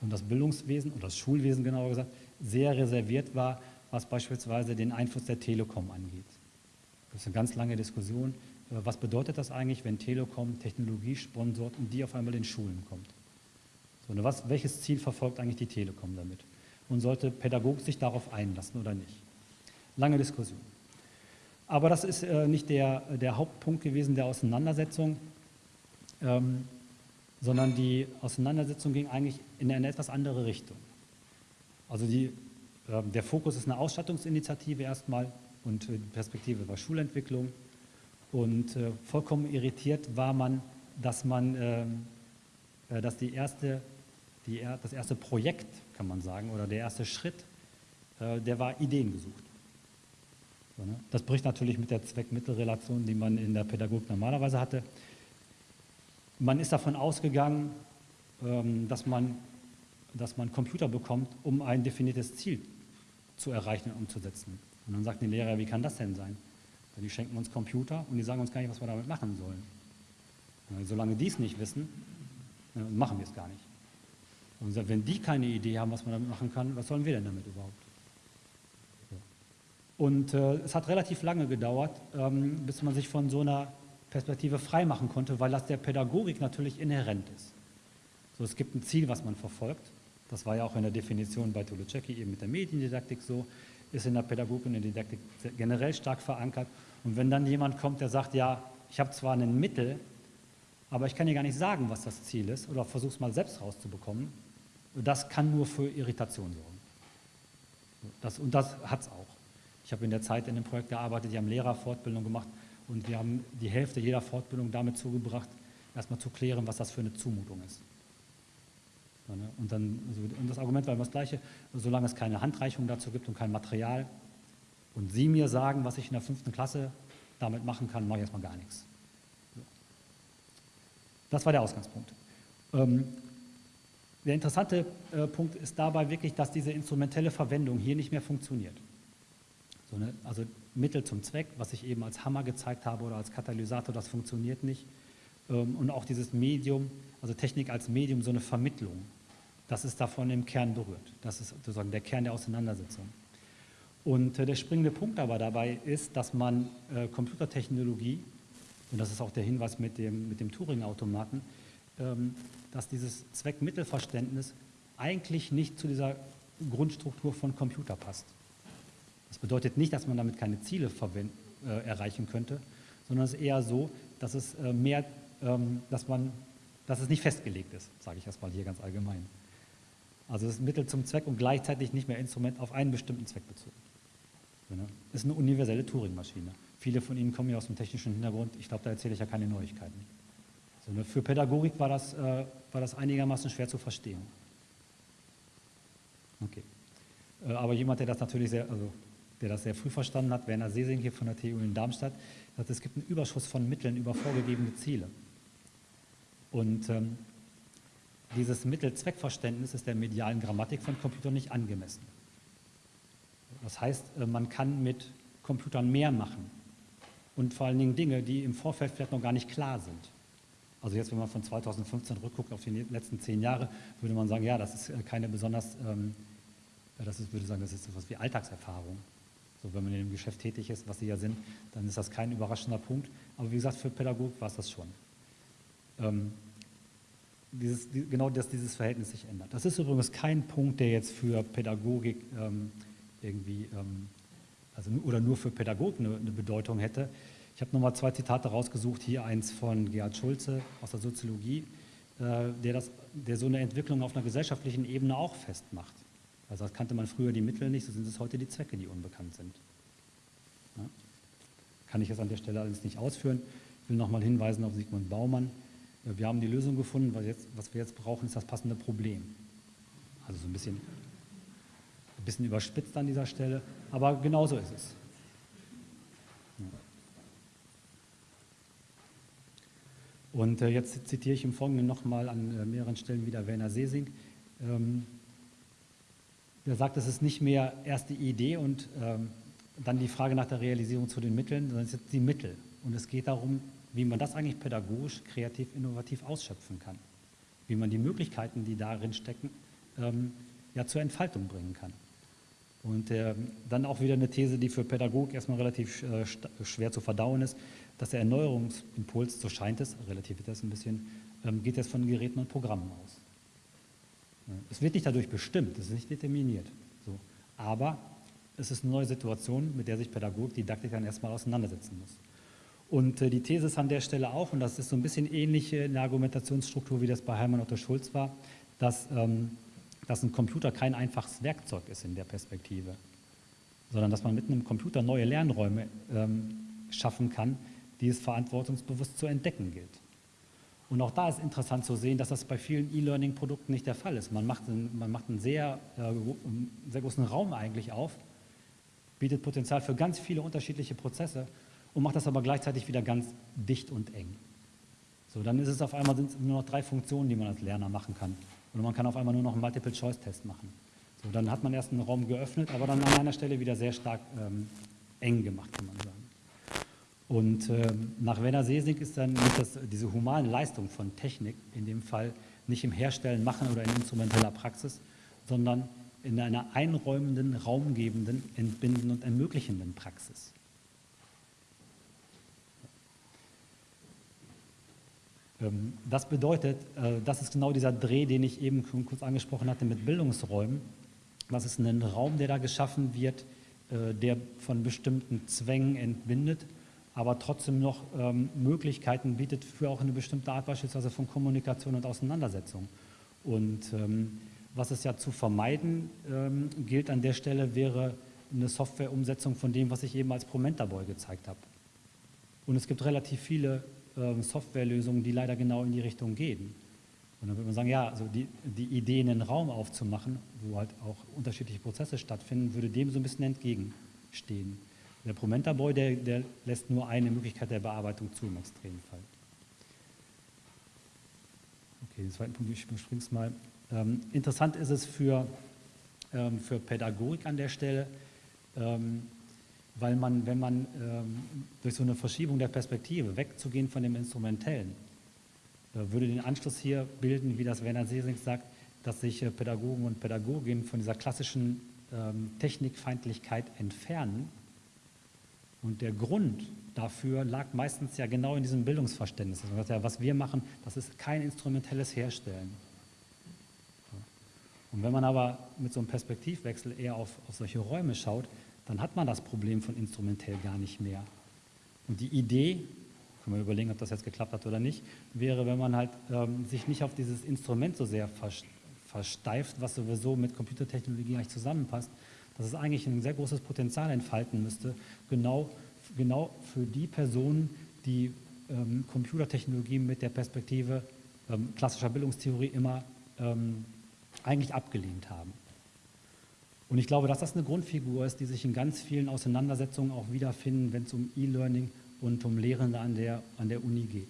Und das Bildungswesen oder das Schulwesen genauer gesagt sehr reserviert war, was beispielsweise den Einfluss der Telekom angeht. Das ist eine ganz lange Diskussion. Was bedeutet das eigentlich, wenn Telekom Technologie sponsort und die auf einmal in Schulen kommt? So, ne, was, welches Ziel verfolgt eigentlich die Telekom damit? Und sollte Pädagogik sich darauf einlassen oder nicht? Lange Diskussion. Aber das ist äh, nicht der, der Hauptpunkt gewesen der Auseinandersetzung, ähm, sondern die Auseinandersetzung ging eigentlich in eine etwas andere Richtung. Also die, äh, der Fokus ist eine Ausstattungsinitiative erstmal und die Perspektive war Schulentwicklung. Und äh, vollkommen irritiert war man, dass man, ähm, äh, dass die erste die, das erste Projekt, kann man sagen, oder der erste Schritt, äh, der war Ideen gesucht. Ne? Das bricht natürlich mit der Zweck-Mittel-Relation, die man in der Pädagogik normalerweise hatte. Man ist davon ausgegangen, ähm, dass, man, dass man Computer bekommt, um ein definiertes Ziel zu erreichen und umzusetzen. Und dann sagt die Lehrer, wie kann das denn sein? Die schenken uns Computer und die sagen uns gar nicht, was wir damit machen sollen. Solange die es nicht wissen, äh, machen wir es gar nicht. Und wenn die keine Idee haben, was man damit machen kann, was sollen wir denn damit überhaupt? Und äh, es hat relativ lange gedauert, ähm, bis man sich von so einer Perspektive freimachen konnte, weil das der Pädagogik natürlich inhärent ist. So, es gibt ein Ziel, was man verfolgt. Das war ja auch in der Definition bei Toluceki eben mit der Mediendidaktik so, ist in der Pädagogik und in der Didaktik generell stark verankert. Und wenn dann jemand kommt, der sagt, ja, ich habe zwar ein Mittel, aber ich kann dir gar nicht sagen, was das Ziel ist, oder versuche es mal selbst rauszubekommen, das kann nur für Irritation sorgen. Das, und das hat es auch. Ich habe in der Zeit in dem Projekt gearbeitet, die haben Lehrerfortbildung gemacht und wir haben die Hälfte jeder Fortbildung damit zugebracht, erstmal zu klären, was das für eine Zumutung ist. Ne, und, dann, und das Argument war immer das gleiche, solange es keine Handreichung dazu gibt und kein Material und Sie mir sagen, was ich in der fünften Klasse damit machen kann, mache ich erstmal gar nichts. Das war der Ausgangspunkt. Ähm, der interessante äh, Punkt ist dabei wirklich, dass diese instrumentelle Verwendung hier nicht mehr funktioniert. So, ne? Also Mittel zum Zweck, was ich eben als Hammer gezeigt habe oder als Katalysator, das funktioniert nicht. Ähm, und auch dieses Medium, also Technik als Medium, so eine Vermittlung, das ist davon im Kern berührt. Das ist sozusagen der Kern der Auseinandersetzung. Und äh, der springende Punkt aber dabei ist, dass man äh, Computertechnologie, und das ist auch der Hinweis mit dem, mit dem Turing-Automaten, ähm, dass dieses Zweckmittelverständnis eigentlich nicht zu dieser Grundstruktur von Computer passt. Das bedeutet nicht, dass man damit keine Ziele äh, erreichen könnte, sondern es ist eher so, dass es äh, mehr, ähm, dass man, dass es nicht festgelegt ist, sage ich erstmal hier ganz allgemein. Also es ist Mittel zum Zweck und gleichzeitig nicht mehr Instrument auf einen bestimmten Zweck bezogen. Es ist eine universelle Turing-Maschine. Viele von Ihnen kommen ja aus dem technischen Hintergrund. Ich glaube, da erzähle ich ja keine Neuigkeiten. Ne, für Pädagogik war das, äh, war das einigermaßen schwer zu verstehen. Okay. Äh, aber jemand, der das natürlich sehr, also der das sehr früh verstanden hat, Werner Sesing hier von der TU in Darmstadt, sagt, es gibt einen Überschuss von Mitteln über vorgegebene Ziele. Und ähm, dieses Mittel-Zweck-Verständnis ist der medialen Grammatik von Computern nicht angemessen. Das heißt, äh, man kann mit Computern mehr machen und vor allen Dingen Dinge, die im Vorfeld vielleicht noch gar nicht klar sind. Also jetzt, wenn man von 2015 rückguckt auf die letzten zehn Jahre, würde man sagen, ja, das ist äh, keine besonders, ähm, das ist, würde sagen, das ist etwas wie Alltagserfahrung. So, wenn man in dem Geschäft tätig ist, was sie ja sind, dann ist das kein überraschender Punkt. Aber wie gesagt, für Pädagogik war es das schon. Ähm, dieses, die, genau, dass dieses Verhältnis sich ändert. Das ist übrigens kein Punkt, der jetzt für Pädagogik ähm, irgendwie, ähm, also, oder nur für Pädagogik eine, eine Bedeutung hätte. Ich habe nochmal zwei Zitate rausgesucht, hier eins von Gerhard Schulze aus der Soziologie, äh, der, das, der so eine Entwicklung auf einer gesellschaftlichen Ebene auch festmacht. Also das kannte man früher die Mittel nicht, so sind es heute die Zwecke, die unbekannt sind. Ja? Kann ich jetzt an der Stelle alles nicht ausführen. Ich will nochmal hinweisen auf Sigmund Baumann. Äh, wir haben die Lösung gefunden, weil jetzt, was wir jetzt brauchen, ist das passende Problem. Also so ein bisschen, ein bisschen überspitzt an dieser Stelle, aber genauso ist es. Und äh, jetzt zitiere ich im Folgenden nochmal an äh, mehreren Stellen wieder Werner Sesing. Ähm, der sagt, es ist nicht mehr erst die Idee und ähm, dann die Frage nach der Realisierung zu den Mitteln, sondern es sind die Mittel. Und es geht darum, wie man das eigentlich pädagogisch, kreativ, innovativ ausschöpfen kann. Wie man die Möglichkeiten, die darin stecken, ähm, ja, zur Entfaltung bringen kann. Und äh, dann auch wieder eine These, die für Pädagogik erstmal relativ äh, schwer zu verdauen ist, dass der Erneuerungsimpuls, so scheint es, relativ das ein bisschen, ähm, geht jetzt von Geräten und Programmen aus. Es wird nicht dadurch bestimmt, es ist nicht determiniert. So. Aber es ist eine neue Situation, mit der sich Pädagogik, Didaktik dann erstmal auseinandersetzen muss. Und äh, die These ist an der Stelle auch, und das ist so ein bisschen ähnlich in der Argumentationsstruktur, wie das bei Heimann Otto Schulz war, dass, ähm, dass ein Computer kein einfaches Werkzeug ist in der Perspektive, sondern dass man mit einem Computer neue Lernräume ähm, schaffen kann, die es verantwortungsbewusst zu entdecken gilt. Und auch da ist interessant zu sehen, dass das bei vielen E-Learning-Produkten nicht der Fall ist. Man macht einen, man macht einen sehr, äh, sehr großen Raum eigentlich auf, bietet Potenzial für ganz viele unterschiedliche Prozesse und macht das aber gleichzeitig wieder ganz dicht und eng. So, dann ist es auf einmal sind nur noch drei Funktionen, die man als Lerner machen kann. Und man kann auf einmal nur noch einen Multiple-Choice-Test machen. So, dann hat man erst einen Raum geöffnet, aber dann an einer Stelle wieder sehr stark ähm, eng gemacht, kann man sagen. Und äh, nach Werner Sesing ist dann das, diese humane Leistung von Technik in dem Fall nicht im Herstellen, Machen oder in instrumenteller Praxis, sondern in einer einräumenden, raumgebenden, entbindenden und ermöglichenden Praxis. Ähm, das bedeutet, äh, das ist genau dieser Dreh, den ich eben kurz angesprochen hatte mit Bildungsräumen. Das ist ein Raum, der da geschaffen wird, äh, der von bestimmten Zwängen entbindet, aber trotzdem noch ähm, Möglichkeiten bietet für auch eine bestimmte Art beispielsweise von Kommunikation und Auseinandersetzung. Und ähm, was es ja zu vermeiden gilt an der Stelle, wäre eine Softwareumsetzung von dem, was ich eben als Promentaboy gezeigt habe. Und es gibt relativ viele ähm, Softwarelösungen, die leider genau in die Richtung gehen. Und dann würde man sagen, ja, also die, die Idee, einen Raum aufzumachen, wo halt auch unterschiedliche Prozesse stattfinden, würde dem so ein bisschen entgegenstehen. Der Promenta Boy, der, der lässt nur eine Möglichkeit der Bearbeitung zu im Extremfall. Okay, den zweiten Punkt, ich überspringe es mal. Ähm, interessant ist es für, ähm, für Pädagogik an der Stelle, ähm, weil man, wenn man ähm, durch so eine Verschiebung der Perspektive wegzugehen von dem Instrumentellen, äh, würde den Anschluss hier bilden, wie das Werner Sesing sagt, dass sich äh, Pädagogen und Pädagoginnen von dieser klassischen ähm, Technikfeindlichkeit entfernen. Und der Grund dafür lag meistens ja genau in diesem Bildungsverständnis. Also, ja, was wir machen, das ist kein instrumentelles Herstellen. Und wenn man aber mit so einem Perspektivwechsel eher auf, auf solche Räume schaut, dann hat man das Problem von instrumentell gar nicht mehr. Und die Idee, können wir überlegen, ob das jetzt geklappt hat oder nicht, wäre, wenn man halt ähm, sich nicht auf dieses Instrument so sehr versteift, was sowieso mit Computertechnologie eigentlich zusammenpasst, dass es eigentlich ein sehr großes Potenzial entfalten müsste, genau, genau für die Personen, die ähm, Computertechnologie mit der Perspektive ähm, klassischer Bildungstheorie immer ähm, eigentlich abgelehnt haben. Und ich glaube, dass das eine Grundfigur ist, die sich in ganz vielen Auseinandersetzungen auch wiederfinden, wenn es um E-Learning und um Lehrende an der, an der Uni geht.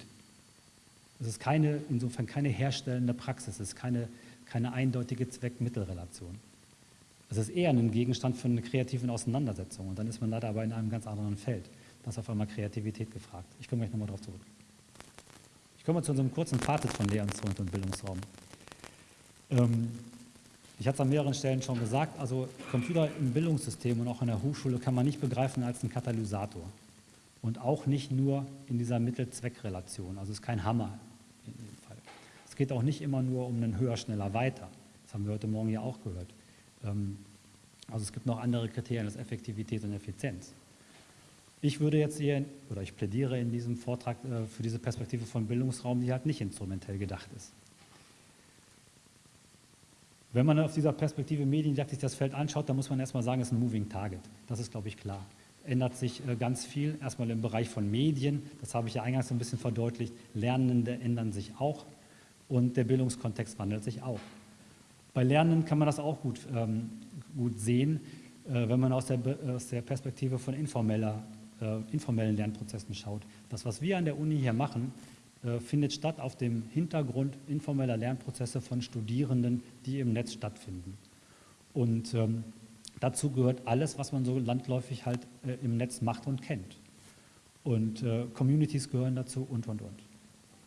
Es ist keine, insofern keine herstellende Praxis, es ist keine, keine eindeutige Zweck-Mittel-Relation. Es ist eher ein Gegenstand für eine kreative Auseinandersetzung und dann ist man leider aber in einem ganz anderen Feld. Da ist auf einmal Kreativität gefragt. Ich komme gleich nochmal darauf zurück. Ich komme zu unserem kurzen Fazit von Lehrinstrument und Bildungsraum. Ähm, ich hatte es an mehreren Stellen schon gesagt, also Computer im Bildungssystem und auch in der Hochschule kann man nicht begreifen als einen Katalysator. Und auch nicht nur in dieser Mittel-Zweck-Relation. Also es ist kein Hammer in dem Fall. Es geht auch nicht immer nur um einen höher, schneller, weiter. Das haben wir heute Morgen ja auch gehört. Ähm, also es gibt noch andere Kriterien als Effektivität und Effizienz. Ich würde jetzt hier, oder ich plädiere in diesem Vortrag äh, für diese Perspektive von Bildungsraum, die halt nicht instrumentell gedacht ist. Wenn man auf dieser Perspektive Mediendidaktik das Feld anschaut, dann muss man erstmal sagen, es ist ein Moving Target. Das ist, glaube ich, klar. Ändert sich äh, ganz viel, erstmal im Bereich von Medien, das habe ich ja eingangs ein bisschen verdeutlicht, Lernende ändern sich auch und der Bildungskontext wandelt sich auch. Bei Lernenden kann man das auch gut, ähm, gut sehen, äh, wenn man aus der, aus der Perspektive von informeller, äh, informellen Lernprozessen schaut. Das, was wir an der Uni hier machen, äh, findet statt auf dem Hintergrund informeller Lernprozesse von Studierenden, die im Netz stattfinden. Und ähm, dazu gehört alles, was man so landläufig halt äh, im Netz macht und kennt. Und äh, Communities gehören dazu und, und, und.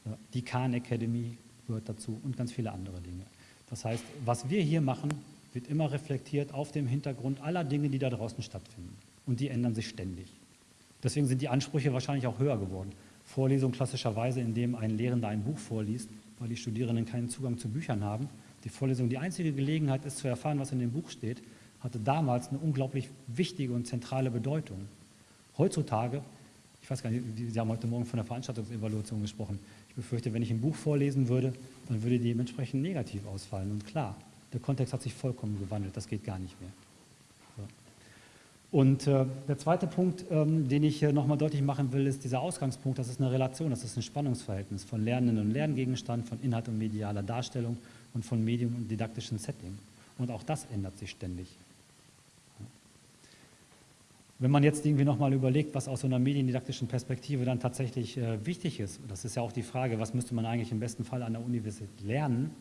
Ja, die Khan Academy gehört dazu und ganz viele andere Dinge. Das heißt, was wir hier machen, wird immer reflektiert auf dem Hintergrund aller Dinge, die da draußen stattfinden. Und die ändern sich ständig. Deswegen sind die Ansprüche wahrscheinlich auch höher geworden. Vorlesung klassischerweise, in dem ein Lehrender ein Buch vorliest, weil die Studierenden keinen Zugang zu Büchern haben, die Vorlesung die einzige Gelegenheit ist zu erfahren, was in dem Buch steht, hatte damals eine unglaublich wichtige und zentrale Bedeutung. Heutzutage, ich weiß gar nicht, Sie haben heute Morgen von der Veranstaltungsevaluation gesprochen. Ich befürchte, wenn ich ein Buch vorlesen würde, dann würde die dementsprechend negativ ausfallen. Und klar, der Kontext hat sich vollkommen gewandelt, das geht gar nicht mehr. Und äh, der zweite Punkt, ähm, den ich hier nochmal deutlich machen will, ist dieser Ausgangspunkt, das ist eine Relation, das ist ein Spannungsverhältnis von Lernenden und Lerngegenstand, von Inhalt und medialer Darstellung und von Medium und didaktischen Setting. Und auch das ändert sich ständig. Wenn man jetzt irgendwie nochmal überlegt, was aus so einer mediendidaktischen Perspektive dann tatsächlich äh, wichtig ist, das ist ja auch die Frage, was müsste man eigentlich im besten Fall an der Universität lernen,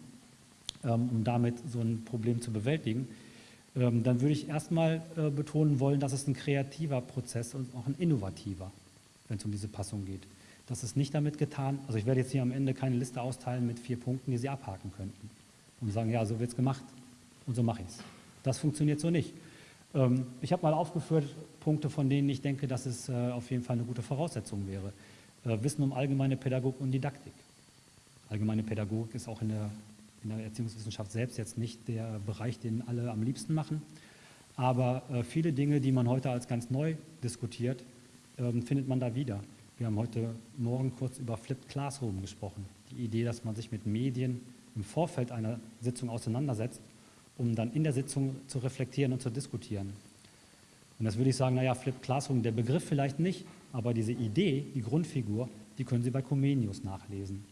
ähm, um damit so ein Problem zu bewältigen, ähm, dann würde ich erstmal äh, betonen wollen, dass es ein kreativer Prozess und auch ein innovativer, wenn es um diese Passung geht. Das ist nicht damit getan, also ich werde jetzt hier am Ende keine Liste austeilen mit vier Punkten, die Sie abhaken könnten und sagen, ja, so wird es gemacht und so mache ich es. Das funktioniert so nicht. Ähm, ich habe mal aufgeführt Punkte, von denen ich denke, dass es äh, auf jeden Fall eine gute Voraussetzung wäre. Äh, Wissen um allgemeine Pädagogik und Didaktik. Allgemeine Pädagogik ist auch in der, in der Erziehungswissenschaft selbst jetzt nicht der Bereich, den alle am liebsten machen. Aber äh, viele Dinge, die man heute als ganz neu diskutiert, ähm, findet man da wieder. Wir haben heute Morgen kurz über Flipped Classroom gesprochen. Die Idee, dass man sich mit Medien im Vorfeld einer Sitzung auseinandersetzt, um dann in der Sitzung zu reflektieren und zu diskutieren. Und das würde ich sagen, naja, Flipped Classroom, der Begriff vielleicht nicht, aber diese Idee, die Grundfigur, die können Sie bei Comenius nachlesen.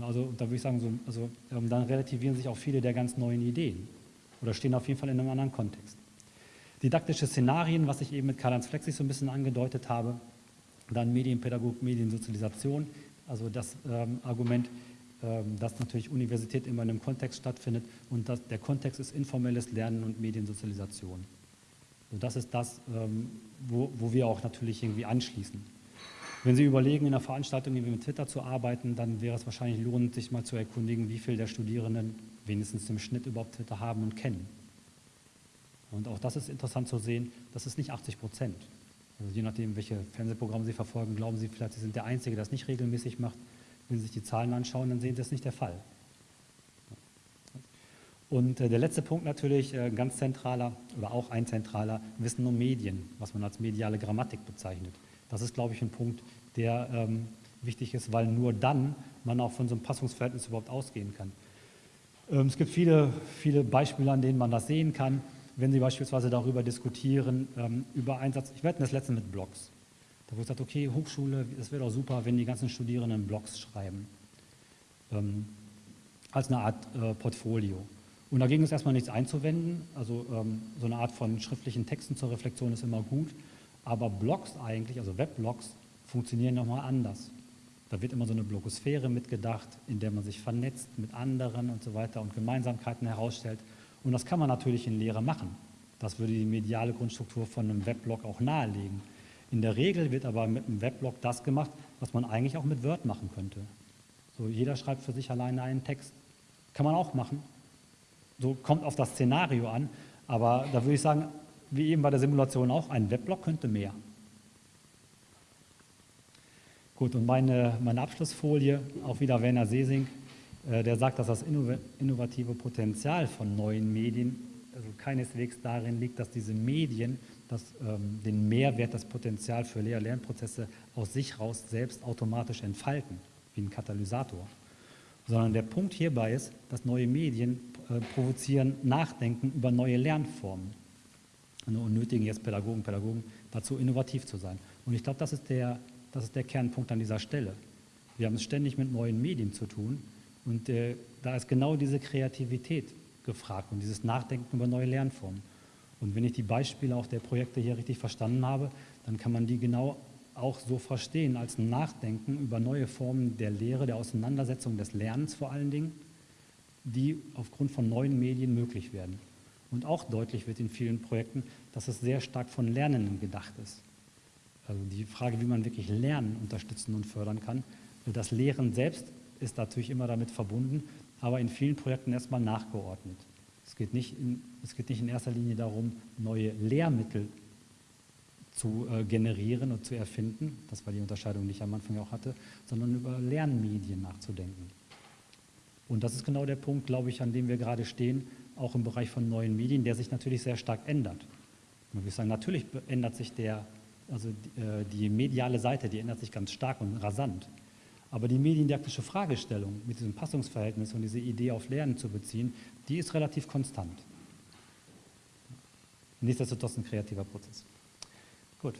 Also da würde ich sagen, so, also, ähm, dann relativieren sich auch viele der ganz neuen Ideen oder stehen auf jeden Fall in einem anderen Kontext. Didaktische Szenarien, was ich eben mit Karl-Heinz Flexig so ein bisschen angedeutet habe, dann Medienpädagogik, Mediensozialisation, also das ähm, Argument, dass natürlich Universität immer in einem Kontext stattfindet und dass der Kontext ist informelles Lernen und Mediensozialisation. So, das ist das, ähm, wo, wo wir auch natürlich irgendwie anschließen. Wenn Sie überlegen, in einer Veranstaltung irgendwie mit Twitter zu arbeiten, dann wäre es wahrscheinlich lohnend, sich mal zu erkundigen, wie viele der Studierenden wenigstens im Schnitt überhaupt Twitter haben und kennen. Und auch das ist interessant zu sehen, das ist nicht 80 Prozent. Also je nachdem, welche Fernsehprogramme Sie verfolgen, glauben Sie vielleicht, Sie sind der Einzige, der das nicht regelmäßig macht. Wenn Sie sich die Zahlen anschauen, dann sehen Sie, das nicht der Fall. Und äh, der letzte Punkt natürlich, äh, ganz zentraler oder auch ein zentraler, Wissen um Medien, was man als mediale Grammatik bezeichnet. Das ist, glaube ich, ein Punkt, der ähm, wichtig ist, weil nur dann man auch von so einem Passungsverhältnis überhaupt ausgehen kann. Ähm, es gibt viele, viele Beispiele, an denen man das sehen kann wenn Sie beispielsweise darüber diskutieren, ähm, über Einsatz, ich werde das letzte mit Blogs. Da wurde gesagt, okay, Hochschule, es wäre doch super, wenn die ganzen Studierenden Blogs schreiben, ähm, als eine Art äh, Portfolio. Und dagegen ist erstmal nichts einzuwenden, also ähm, so eine Art von schriftlichen Texten zur Reflexion ist immer gut, aber Blogs eigentlich, also Webblogs, funktionieren nochmal anders. Da wird immer so eine Blogosphäre mitgedacht, in der man sich vernetzt mit anderen und so weiter und Gemeinsamkeiten herausstellt. Und das kann man natürlich in Lehre machen. Das würde die mediale Grundstruktur von einem Weblog auch nahelegen. In der Regel wird aber mit einem Weblog das gemacht, was man eigentlich auch mit Word machen könnte. So, jeder schreibt für sich alleine einen Text. Kann man auch machen. So kommt auf das Szenario an. Aber da würde ich sagen, wie eben bei der Simulation auch, ein Weblog könnte mehr. Gut, und meine, meine Abschlussfolie, auch wieder Werner Sesing, äh, der sagt, dass das innovative Potenzial von neuen Medien also keineswegs darin liegt, dass diese Medien das, ähm, den Mehrwert, das Potenzial für Lehr-Lernprozesse aus sich raus selbst automatisch entfalten, wie ein Katalysator. Sondern der Punkt hierbei ist, dass neue Medien äh, provozieren Nachdenken über neue Lernformen und nötigen jetzt Pädagogen, Pädagogen dazu, innovativ zu sein. Und ich glaube, das, ist der, das ist der Kernpunkt an dieser Stelle. Wir haben es ständig mit neuen Medien zu tun und äh, da ist genau diese Kreativität gefragt und dieses Nachdenken über neue Lernformen. Und wenn ich die Beispiele auch der Projekte hier richtig verstanden habe, dann kann man die genau auch so verstehen als Nachdenken über neue Formen der Lehre, der Auseinandersetzung des Lernens vor allen Dingen, die aufgrund von neuen Medien möglich werden. Und auch deutlich wird in vielen Projekten, dass es sehr stark von Lernenden gedacht ist. Also die Frage, wie man wirklich Lernen unterstützen und fördern kann. Das Lehren selbst ist natürlich immer damit verbunden, aber in vielen Projekten erstmal nachgeordnet. Es geht nicht in, es geht nicht in erster Linie darum, neue Lehrmittel zu äh, generieren und zu erfinden, das war die Unterscheidung, die ich am Anfang auch hatte, sondern über Lernmedien nachzudenken. Und das ist genau der Punkt, glaube ich, an dem wir gerade stehen, auch im Bereich von neuen Medien, der sich natürlich sehr stark ändert. Man würde sagen, natürlich ändert sich der, also die, äh, die mediale Seite, die ändert sich ganz stark und rasant. Aber die mediendidaktische Fragestellung mit diesem Passungsverhältnis und diese Idee auf Lernen zu beziehen, die ist relativ konstant. Nichtsdestotrotz ein kreativer Prozess. Gut,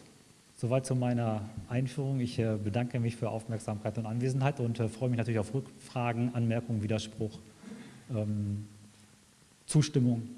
soweit zu meiner Einführung. Ich äh, bedanke mich für Aufmerksamkeit und Anwesenheit und äh, freue mich natürlich auf Rückfragen, Anmerkungen, Widerspruch, ähm, Zustimmung